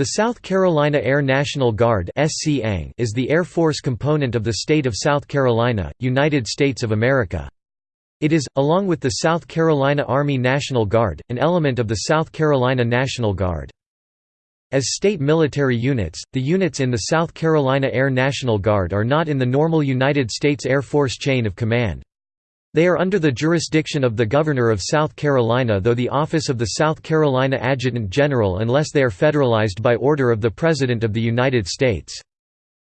The South Carolina Air National Guard is the Air Force component of the state of South Carolina, United States of America. It is, along with the South Carolina Army National Guard, an element of the South Carolina National Guard. As state military units, the units in the South Carolina Air National Guard are not in the normal United States Air Force chain of command. They are under the jurisdiction of the Governor of South Carolina though the office of the South Carolina Adjutant General unless they are federalized by order of the President of the United States.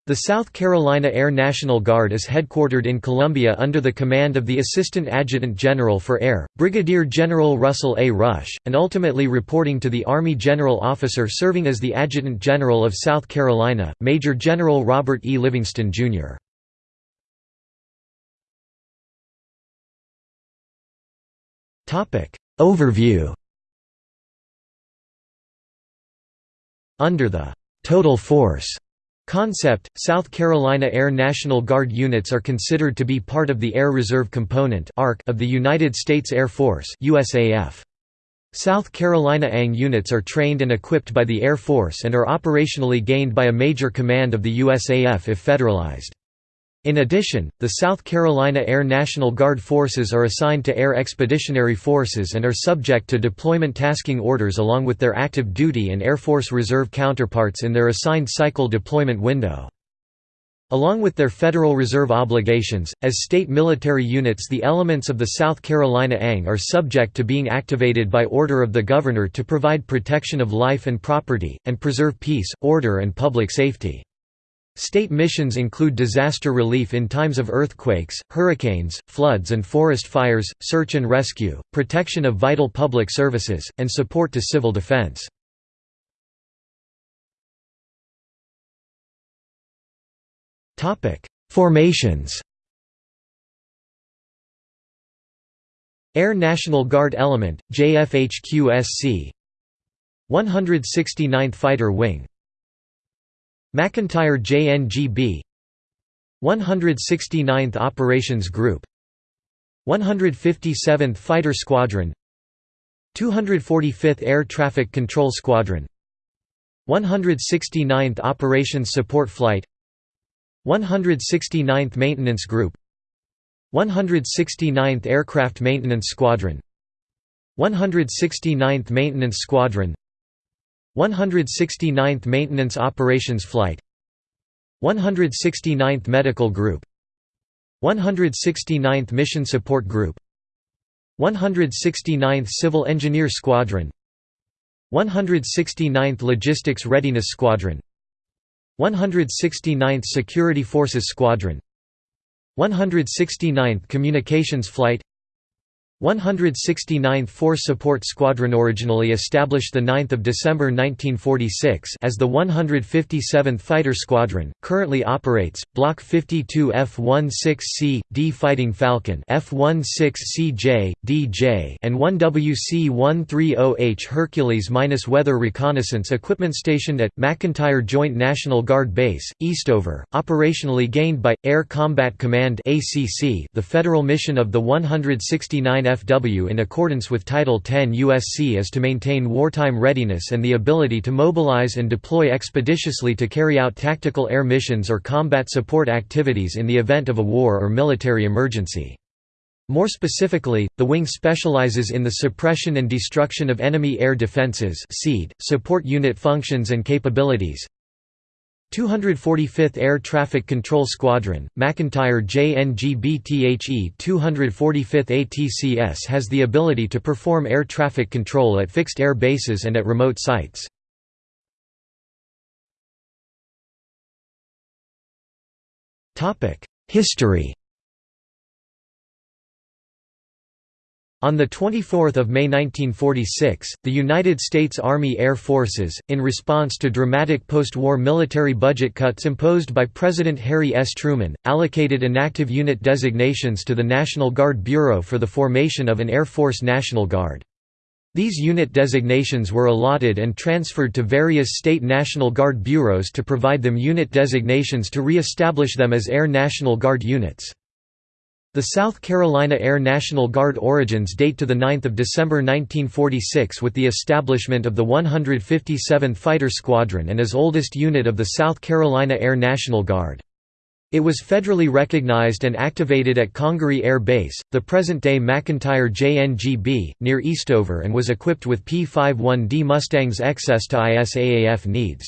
The South Carolina Air National Guard is headquartered in Columbia under the command of the Assistant Adjutant General for Air, Brigadier General Russell A. Rush, and ultimately reporting to the Army General Officer serving as the Adjutant General of South Carolina, Major General Robert E. Livingston, Jr. Overview Under the «total force» concept, South Carolina Air National Guard units are considered to be part of the Air Reserve Component of the United States Air Force. South Carolina ANG units are trained and equipped by the Air Force and are operationally gained by a major command of the USAF if federalized. In addition, the South Carolina Air National Guard forces are assigned to Air Expeditionary Forces and are subject to deployment tasking orders along with their active duty and Air Force Reserve counterparts in their assigned cycle deployment window. Along with their Federal Reserve obligations, as state military units the elements of the South Carolina ANG are subject to being activated by order of the Governor to provide protection of life and property, and preserve peace, order and public safety. State missions include disaster relief in times of earthquakes, hurricanes, floods and forest fires, search and rescue, protection of vital public services, and support to civil defense. Formations. Air National Guard Element, JFHQSC 169th Fighter Wing McEntire JNGB 169th Operations Group. 157th Fighter Squadron. 245th Air Traffic Control Squadron. 169th Operations Support Flight. 169th Maintenance Group. 169th Aircraft Maintenance Squadron. 169th Maintenance Squadron 169th Maintenance Operations Flight 169th Medical Group 169th Mission Support Group 169th Civil Engineer Squadron 169th Logistics Readiness Squadron 169th Security Forces Squadron 169th Communications Flight 169th Force Support Squadron originally established 9 December 1946 as the 157th Fighter Squadron, currently operates, Block 52 F-16C, D Fighting Falcon F-16CJ, DJ and 1WC-130H Hercules-Weather Reconnaissance Equipment stationed at, McEntire Joint National Guard Base, Eastover, operationally gained by, Air Combat Command ACC, the federal mission of the 169 FW in accordance with Title 10 USC is to maintain wartime readiness and the ability to mobilize and deploy expeditiously to carry out tactical air missions or combat support activities in the event of a war or military emergency. More specifically, the wing specializes in the suppression and destruction of enemy air defenses support unit functions and capabilities, 245th Air Traffic Control Squadron, McEntire JNGBTHE 245th ATCS has the ability to perform air traffic control at fixed air bases and at remote sites. History On 24 May 1946, the United States Army Air Forces, in response to dramatic post-war military budget cuts imposed by President Harry S. Truman, allocated inactive unit designations to the National Guard Bureau for the formation of an Air Force National Guard. These unit designations were allotted and transferred to various state National Guard bureaus to provide them unit designations to re-establish them as Air National Guard units. The South Carolina Air National Guard origins date to 9 December 1946 with the establishment of the 157th Fighter Squadron and is oldest unit of the South Carolina Air National Guard. It was federally recognized and activated at Congaree Air Base, the present-day McEntire JNGB, near Eastover and was equipped with P-51D Mustangs XS to USAF needs.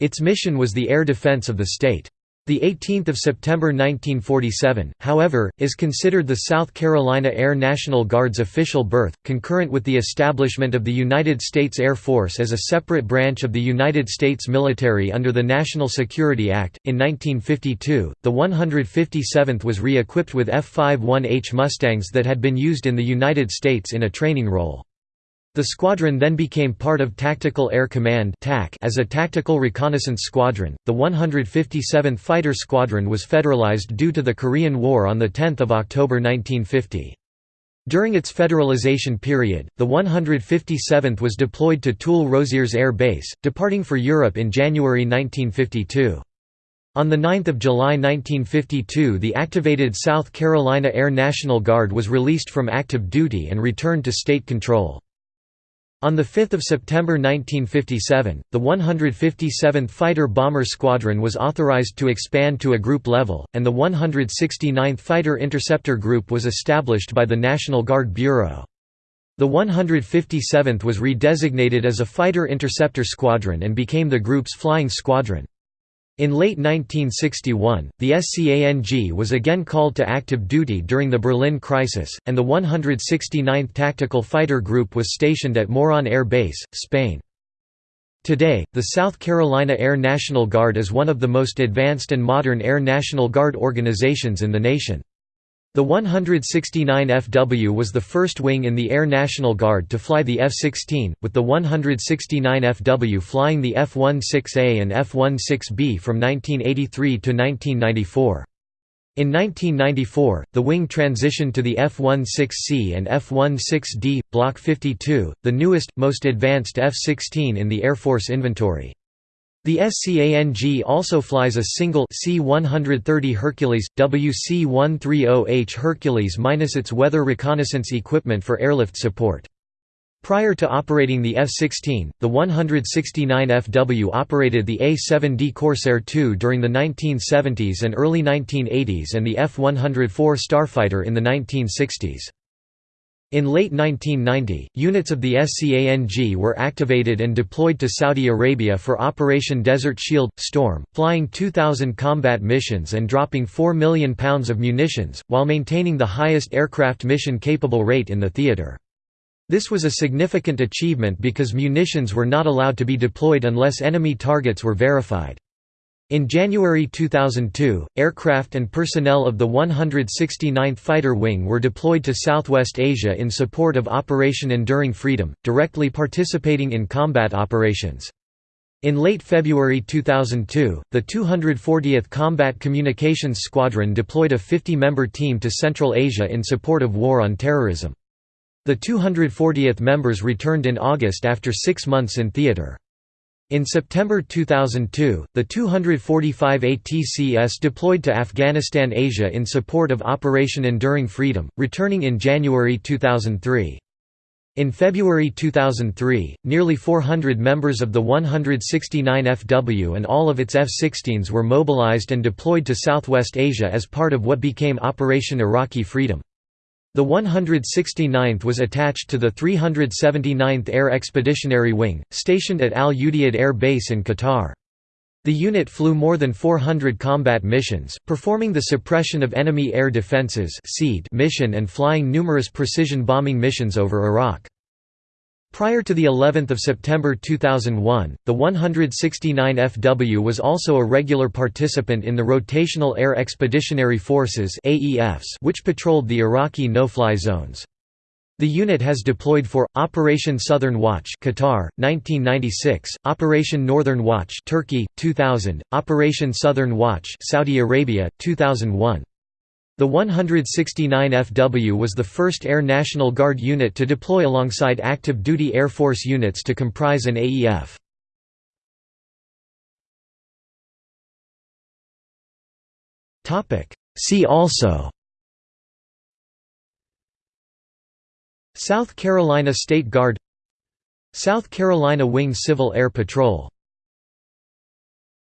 Its mission was the air defense of the state. The 18th of September 1947, however, is considered the South Carolina Air National Guard's official birth, concurrent with the establishment of the United States Air Force as a separate branch of the United States military under the National Security Act. In 1952, the 157th was re-equipped with F-51H Mustangs that had been used in the United States in a training role. The squadron then became part of Tactical Air Command as a tactical reconnaissance squadron. The 157th Fighter Squadron was federalized due to the Korean War on 10 October 1950. During its federalization period, the 157th was deployed to Toul-Rosiers Air Base, departing for Europe in January 1952. On 9 July 1952 the activated South Carolina Air National Guard was released from active duty and returned to state control. On 5 September 1957, the 157th Fighter Bomber Squadron was authorized to expand to a group level, and the 169th Fighter Interceptor Group was established by the National Guard Bureau. The 157th was redesignated as a Fighter Interceptor Squadron and became the group's flying squadron. In late 1961, the SCANG was again called to active duty during the Berlin crisis, and the 169th Tactical Fighter Group was stationed at Morón Air Base, Spain. Today, the South Carolina Air National Guard is one of the most advanced and modern Air National Guard organizations in the nation. The 169 FW was the first wing in the Air National Guard to fly the F-16, with the 169 FW flying the F-16A and F-16B from 1983 to 1994. In 1994, the wing transitioned to the F-16C and F-16D, Block 52, the newest, most advanced F-16 in the Air Force inventory. The SCANG also flies a single C-130 Hercules, WC-130H Hercules minus its weather reconnaissance equipment for airlift support. Prior to operating the F-16, the 169FW operated the A-7D Corsair II during the 1970s and early 1980s and the F-104 Starfighter in the 1960s. In late 1990, units of the SCANG were activated and deployed to Saudi Arabia for Operation Desert Shield – Storm, flying 2,000 combat missions and dropping 4 million pounds of munitions, while maintaining the highest aircraft mission-capable rate in the theater. This was a significant achievement because munitions were not allowed to be deployed unless enemy targets were verified. In January 2002, aircraft and personnel of the 169th Fighter Wing were deployed to Southwest Asia in support of Operation Enduring Freedom, directly participating in combat operations. In late February 2002, the 240th Combat Communications Squadron deployed a 50-member team to Central Asia in support of war on terrorism. The 240th members returned in August after six months in theater. In September 2002, the 245 ATCS deployed to Afghanistan Asia in support of Operation Enduring Freedom, returning in January 2003. In February 2003, nearly 400 members of the 169 FW and all of its F-16s were mobilized and deployed to Southwest Asia as part of what became Operation Iraqi Freedom. The 169th was attached to the 379th Air Expeditionary Wing, stationed at Al Udeid Air Base in Qatar. The unit flew more than 400 combat missions, performing the suppression of enemy air defenses mission and flying numerous precision bombing missions over Iraq. Prior to the 11th of September 2001, the 169 FW was also a regular participant in the Rotational Air Expeditionary Forces (AEFs), which patrolled the Iraqi no-fly zones. The unit has deployed for Operation Southern Watch Qatar 1996, Operation Northern Watch Turkey 2000, Operation Southern Watch Saudi Arabia 2001. The 169 FW was the first Air National Guard unit to deploy alongside active duty Air Force units to comprise an AEF. See also South Carolina State Guard South Carolina Wing Civil Air Patrol